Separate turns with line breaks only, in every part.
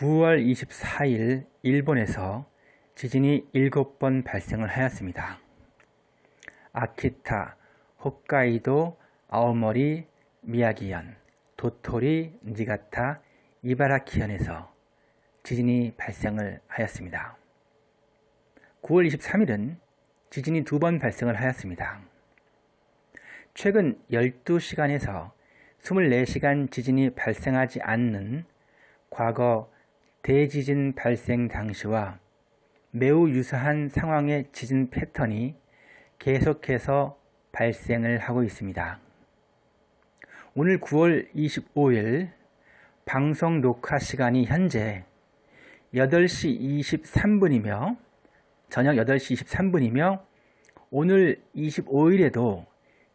9월 24일 일본에서 지진이 7번 발생을 하였습니다. 아키타, 홋카이도, 아오모리, 미야기현, 도토리, 니가타, 이바라키현에서 지진이 발생을 하였습니다. 9월 23일은 지진이 두 번 발생을 하였습니다. 최근 12시간에서 24시간 지진이 발생하지 않는 과거 대지진 발생 당시와 매우 유사한 상황의 지진 패턴이 계속해서 발생을 하고 있습니다. 오늘 9월 25일 방송 녹화 시간이 현재 8시 23분이며 저녁 8시 23분이며 오늘 25일에도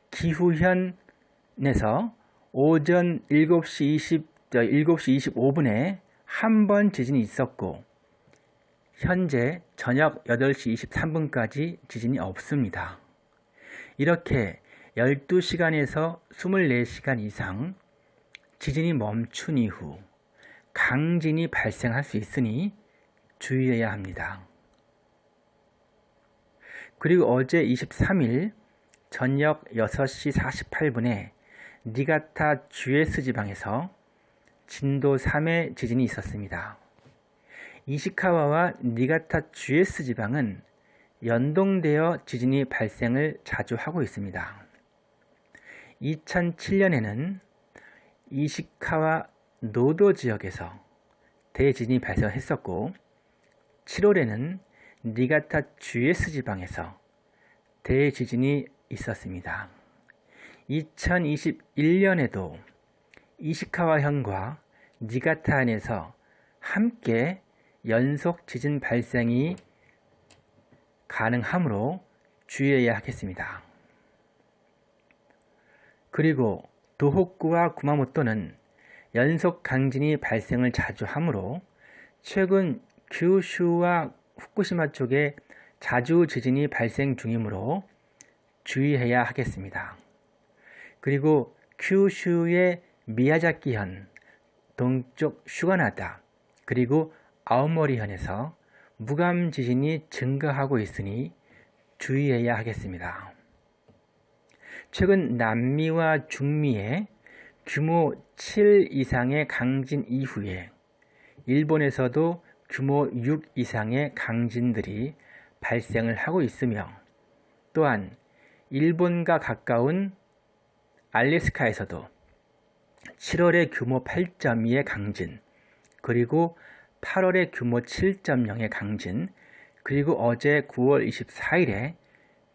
기후현에서 오전 7시 20, 7시 25분에 한 번 지진이 있었고 현재 저녁 8시 23분까지 지진이 없습니다. 이렇게 12시간에서 24시간 이상 지진이 멈춘 이후 강진이 발생할 수 있으니 주의해야 합니다. 그리고 어제 23일 저녁 6시 48분에 니가타 주에스 지방에서 진도 3의 지진이 있었습니다. 이시카와와 니가타 주에스 지방은 연동되어 지진이 발생을 자주 하고 있습니다. 2007년에는 이시카와 노도 지역에서 대지진이 발생했었고 7월에는 니가타 주에스 지방에서 대지진이 있었습니다. 2021년에도 이시카와 현과 니가타현에서 함께 연속 지진 발생이 가능하므로 주의해야 하겠습니다. 그리고 도호쿠와 구마모토는 연속 강진이 발생을 자주 하므로 최근 규슈와 후쿠시마 쪽에 자주 지진이 발생 중이므로 주의해야 하겠습니다. 그리고 큐슈의 미야자키현, 동쪽 슈가나다, 그리고 아오모리현에서 무감 지진이 증가하고 있으니 주의해야 하겠습니다. 최근 남미와 중미의 규모 7 이상의 강진 이후에 일본에서도 규모 6 이상의 강진들이 발생을 하고 있으며 또한 일본과 가까운 알래스카에서도 7월에 규모 8.2의 강진, 그리고 8월에 규모 7.0의 강진, 그리고 어제 9월 24일에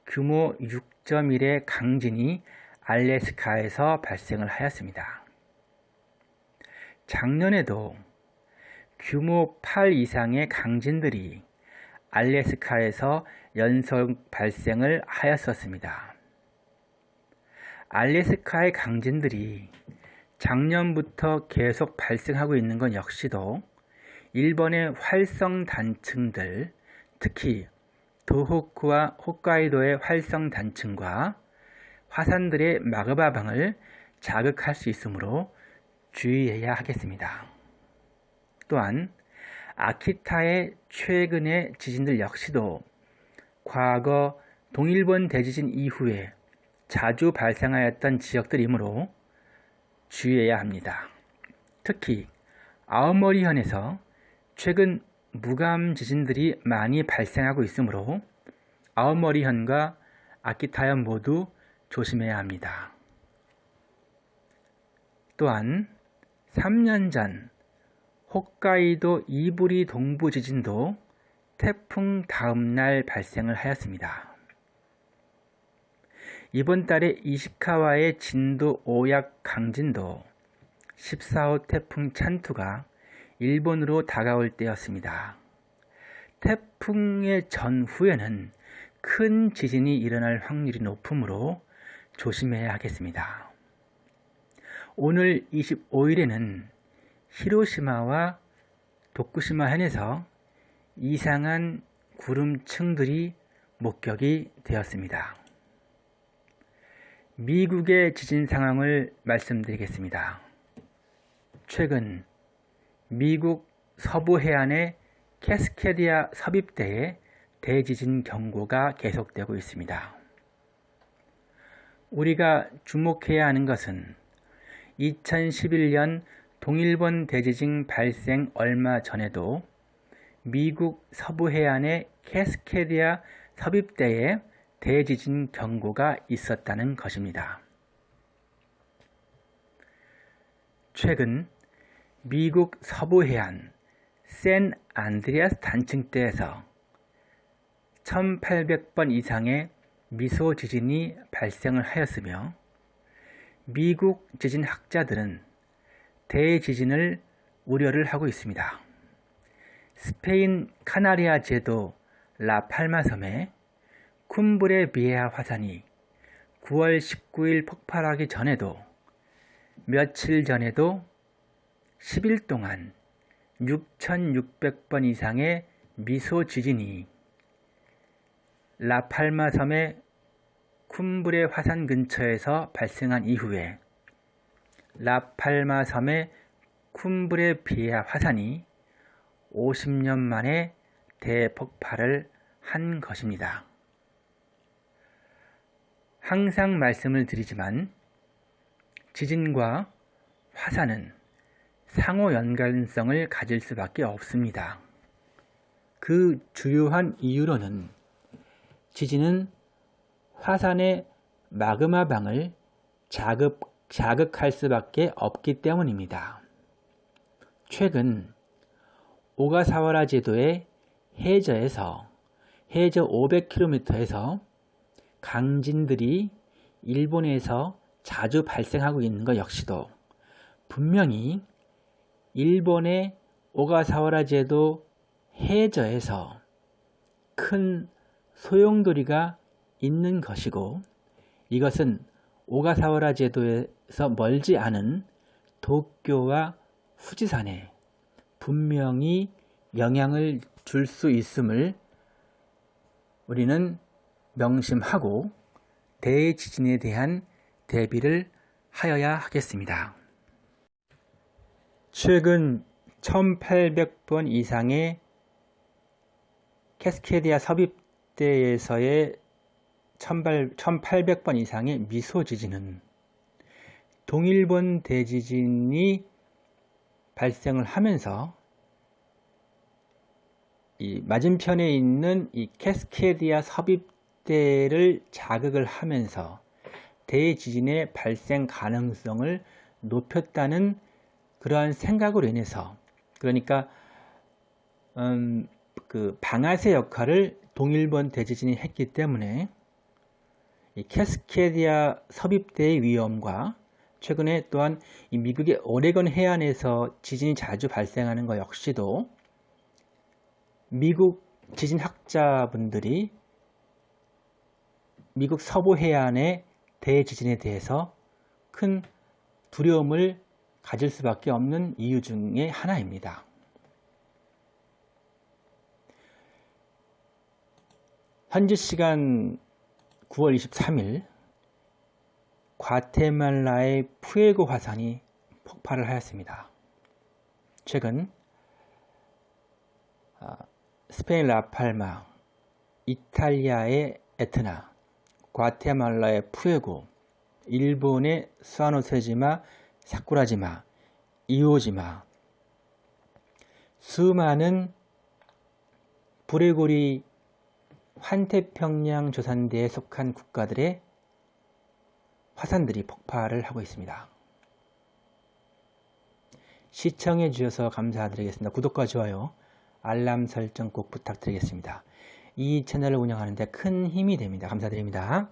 규모 6.1의 강진이 알래스카에서 발생을 하였습니다. 작년에도 규모 8 이상의 강진들이 알래스카에서 연속 발생을 하였었습니다. 알래스카의 강진들이 작년부터 계속 발생하고 있는 건 역시도 일본의 활성 단층들, 특히 도호쿠와 홋카이도의 활성 단층과 화산들의 마그마방을 자극할 수 있으므로 주의해야 하겠습니다. 또한 아키타의 최근의 지진들 역시도 과거 동일본 대지진 이후에 자주 발생하였던 지역들이므로 주의해야 합니다. 특히 아오모리현에서 최근 무감 지진들이 많이 발생하고 있으므로 아오모리현과 아키타현 모두 조심해야 합니다. 또한 3년 전 홋카이도 이부리 동부 지진도 태풍 다음날 발생을 하였습니다. 이번 달에 이시카와의 진도 5약 강진도 14호 태풍 찬투가 일본으로 다가올 때였습니다. 태풍의 전후에는 큰 지진이 일어날 확률이 높으므로 조심해야 하겠습니다. 오늘 25일에는 히로시마와 도쿠시마 현에서 이상한 구름층들이 목격이 되었습니다. 미국의 지진 상황을 말씀드리겠습니다. 최근 미국 서부 해안의 캐스케디아 섭입대에 대지진 경고가 계속되고 있습니다. 우리가 주목해야 하는 것은 2011년 동일본 대지진 발생 얼마 전에도 미국 서부 해안의 캐스케디아 섭입대에 대지진 경고가 있었다는 것입니다. 최근 미국 서부 해안 샌 안드리아스 단층대에서 1800번 이상의 미소 지진이 발생을 하였으며 미국 지진학자들은 대지진을 우려를 하고 있습니다. 스페인 카나리아 제도 라팔마 섬에 쿰브레 비에아 화산이 9월 19일 폭발하기 전에도 며칠 전에도 10일 동안 6,600번 이상의 미소 지진이 라팔마 섬의 쿰브레 화산 근처에서 발생한 이후에 라팔마 섬의 쿰브레 비에아 화산이 50년 만에 대폭발을 한 것입니다. 항상 말씀을 드리지만 지진과 화산은 상호 연관성을 가질 수밖에 없습니다. 그 주요한 이유로는 지진은 화산의 마그마 방을 자극, 자극할 수밖에 없기 때문입니다. 최근 오가사와라 제도의 해저에서 해저 500km에서 강진들이 일본에서 자주 발생하고 있는 것 역시도 분명히 일본의 오가사와라 제도 해저에서 큰 소용돌이가 있는 것이고 이것은 오가사와라 제도에서 멀지 않은 도쿄와 후지산에 분명히 영향을 줄 수 있음을 우리는 명심하고 대지진에 대한 대비를 하여야 하겠습니다. 최근 1800번 이상의 캐스케디아 섭입대에서의 1800번 이상의 미소 지진은 동일본 대지진이 발생을 하면서 이 맞은편에 있는 이 캐스케디아 섭입 대를 자극을 하면서 대지진의 발생 가능성을 높였다는 그러한 생각으로 인해서 그러니까 음, 그 방아쇠 역할을 동일본 대지진이 했기 때문에 이 캐스케디아 섭입대의 위험과 최근에 또한 이 미국의 오레건 해안에서 지진이 자주 발생하는 것 역시도 미국 지진학자분들이 미국 서부 해안의 대지진에 대해서 큰 두려움을 가질 수밖에 없는 이유 중에 하나입니다. 현지 시간 9월 23일 과테말라의 푸에고 화산이 폭발을 하였습니다. 최근 아, 스페인 라팔마, 이탈리아의 에트나, 과테말라의 푸에고, 일본의 스와노세지마, 사쿠라지마, 이오지마, 수많은 브레고리 환태평양 조산대에 속한 국가들의 화산들이 폭발을 하고 있습니다. 시청해 주셔서 감사드리겠습니다. 구독과 좋아요, 알람 설정 꼭 부탁드리겠습니다. 이 채널을 운영하는 데 큰 힘이 됩니다. 감사드립니다.